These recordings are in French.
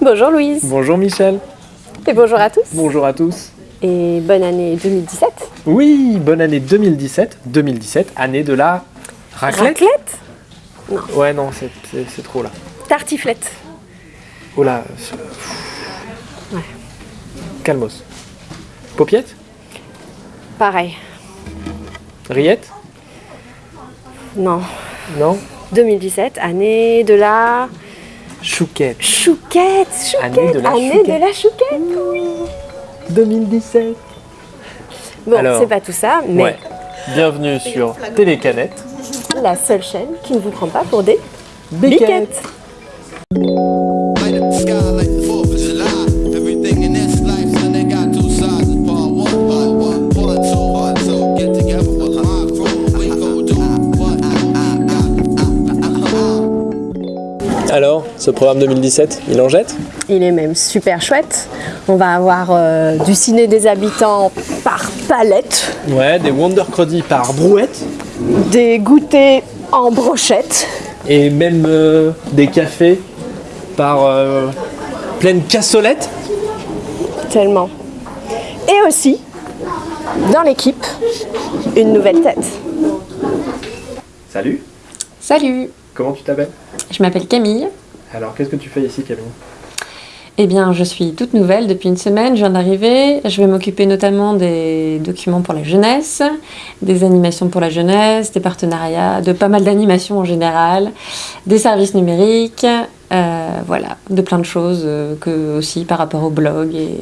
Bonjour Louise. Bonjour Michel. Et bonjour à tous. Bonjour à tous. Et bonne année 2017. Oui, bonne année 2017. 2017, année de la raclette. Raclette Non. Ouais, non, c'est- trop là. Tartiflette. Oh là. Ouais. Calmos. Paupiette Pareil. Rillette Non. Non 2017, année de la Chouquette. chouquette. Chouquette. Année de la Année chouquette. de la chouquette. Oui. 2017. Bon, Alors. c'est pas tout ça, mais Ouais. Bienvenue sur Télécanette. la seule chaîne qui ne vous prend pas pour des Béquette. biquettes. Ce programme 2017, il en jette? Il est même super chouette. On va avoir euh, du ciné des habitants par palette, Ouais, des Wonder Cruddy par brouette. des goûters en brochette, Et même euh, des cafés par euh, pleine cassolette. tellement. Et aussi, dans l'équipe, une nouvelle tête. Salut, Salut, comment tu t'appelles? Je m'appelle Camille. Alors, qu'est-ce que tu fais ici, Camille? Eh bien, je suis toute nouvelle depuis une semaine, je viens d'arriver. Je vais m'occuper notamment des documents pour la jeunesse, des animations pour la jeunesse, des partenariats, de pas mal d'animations en général, des services numériques, euh, voilà, de plein de choses euh, que aussi par rapport au blog et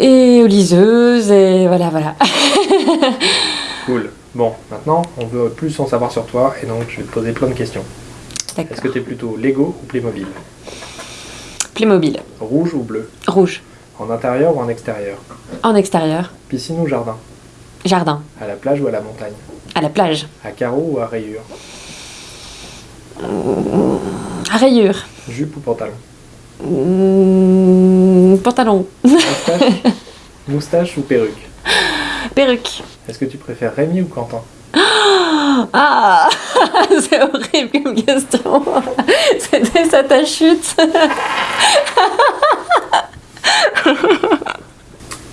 et aux liseuses et voilà voilà. Cool. Bon, maintenant, on veut plus en savoir sur toi, et donc je vais te poser plein de questions. Est-ce que tu es plutôt Lego ou Playmobil Playmobil, Rouge ou bleu rouge, En intérieur ou en extérieur en extérieur, Piscine ou jardin jardin, À la plage ou à la montagne à la plage, À carreaux ou à rayures à rayures, Jupe ou pantalon Mmh, pantalon, Moustache Moustache ou perruque perruque. Est-ce que tu préfères Rémi ou Quentin Ah C'est horrible comme question. C'était ça ta chute.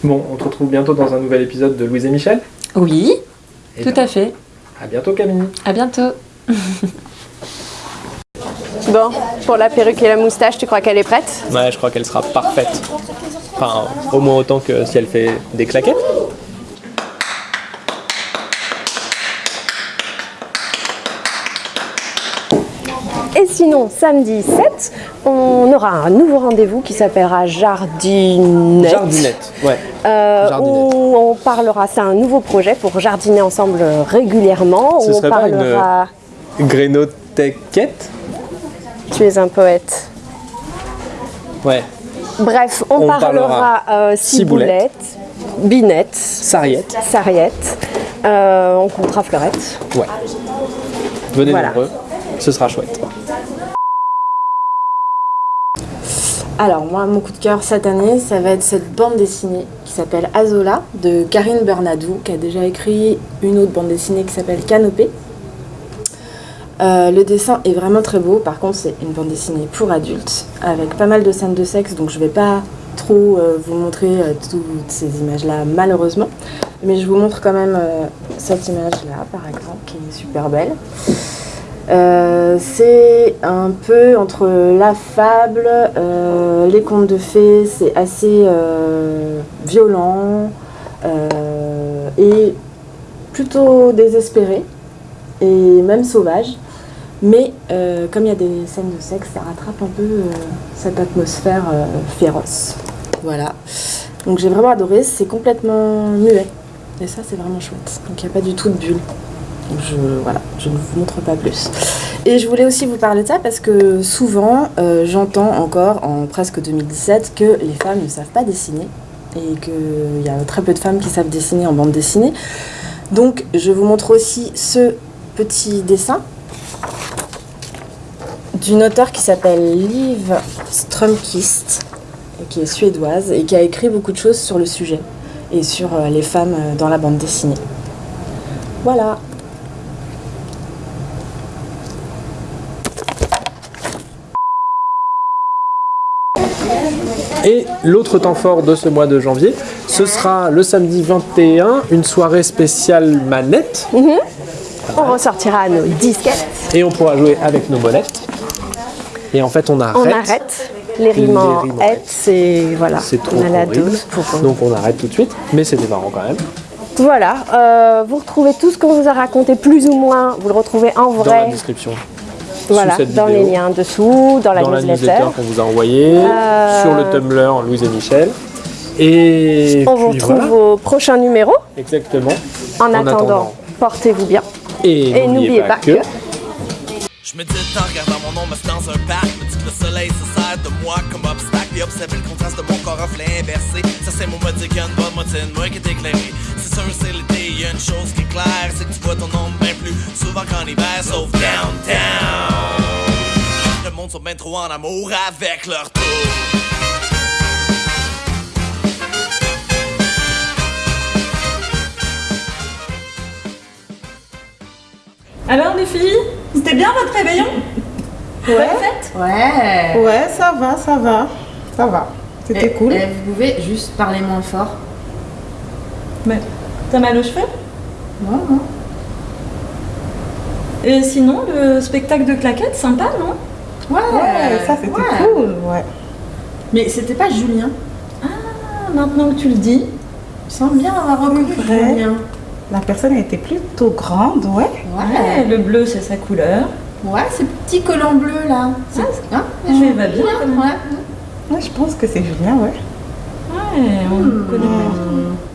Bon, on te retrouve bientôt dans un nouvel épisode de Louise et Michel. Oui, Et tout bien, à fait. À bientôt, Camille. À bientôt. Bon, pour la perruque et la moustache, tu crois qu'elle est prête? Ouais, je crois qu'elle sera parfaite. Enfin, au moins autant que si elle fait des claquettes. Sinon, samedi 7, on aura un nouveau rendez-vous qui s'appellera Jardinette. Jardinette, ouais. Euh, Jardinette. où on parlera, c'est un nouveau projet pour jardiner ensemble régulièrement. Ce où on serait pas une- parlera. Grénothèquette Tu es un poète. Ouais. Bref, on, On parlera, parlera euh, ciboulette. ciboulette, binette, Sarriette. sarriette. Euh, on comptera fleurette. Ouais. Venez Voilà. nombreux, ce sera chouette. Alors moi, mon coup de cœur cette année, ça va être cette bande dessinée qui s'appelle Azola de Karine Bernadou, qui a déjà écrit une autre bande dessinée qui s'appelle Canopée. Euh, le dessin est vraiment très beau, par contre c'est une bande dessinée pour adultes, avec pas mal de scènes de sexe, donc je vais pas trop euh, vous montrer euh, toutes ces images-là malheureusement, mais je vous montre quand même cette image-là par exemple, qui est super belle. Euh, c'est un peu entre la fable, euh, les contes de fées, c'est assez euh, violent et plutôt désespéré et même sauvage. Mais comme il y a des scènes de sexe, ça rattrape un peu cette atmosphère féroce. Voilà. Donc j'ai vraiment adoré, c'est complètement muet. Et ça c'est vraiment chouette. Donc il n'y a pas du tout de bulle. Je, voilà, je ne vous montre pas plus. Et je voulais aussi vous parler de ça parce que souvent, euh, j'entends encore en presque 2017 que les femmes ne savent pas dessiner et qu'il y a très peu de femmes qui savent dessiner en bande dessinée. Donc, je vous montre aussi ce petit dessin d'une auteure qui s'appelle Liv Strömquist, qui est suédoise et qui a écrit beaucoup de choses sur le sujet et sur euh, les femmes euh, dans la bande dessinée. Voilà. Et l'autre temps fort de ce mois de janvier, ce sera le samedi 21, une soirée spéciale manette. On ressortira nos disquettes. Et on pourra jouer avec nos monettes. Et en fait, on arrête. On arrête. Les rimes en c'est voilà. C'est trop on a la horrible. dose pour. Donc on arrête tout de suite. Mais c'était marrant quand même. Voilà. euh, vous retrouvez tout ce qu'on vous a raconté plus ou moins. Vous le retrouvez en Dans la vrai. description. Voilà. sous cette Dans les vidéo. liens dessous, dans la dans la newsletter. newsletter qu'on vous a envoyée, Euh, sur le Tumblr Louise et Michel. Et On vous retrouve voilà, au prochain numéro. exactement. En, attendant, portez-vous bien. Et, Et n'oubliez pas que. Je médite en regardant mon nom assis dans un parc. Me dit que le soleil se sert de moi comme obstacle. Puis observer le contraste de mon corps reflet inversé. Ça, c'est mon mot dit qu'il y a une bonne moitié de moi qui est éclairée. C'est sûr, c'est l'été, y a une chose qui est claire. C'est que tu vois ton nom bien plus souvent qu'en hiver, sauf downtown. Sont bien trop en amour avec leur tour. Alors les filles, c'était bien votre réveillon? Ouais. fête? Ouais. Ouais, ça va, ça va. Ça va. C'était Et- cool. et vous pouvez juste parler moins fort. Mais t'as mal aux cheveux? Non, non. Et sinon, le spectacle de claquettes, sympa, non? Ouais, Ouais, ça c'était ouais. cool. Ouais. Mais c'était pas Julien. Ah, maintenant que tu le dis. Il semble bien avoir reconnu. Julien. La personne était plutôt grande, ouais. Ouais, Ouais. le bleu, c'est sa couleur. Ouais, ce petit collant bleu là. C'est hein, Je va bien. Ouais. Ouais, je pense que c'est Julien, ouais. Ouais, on le connaît pas.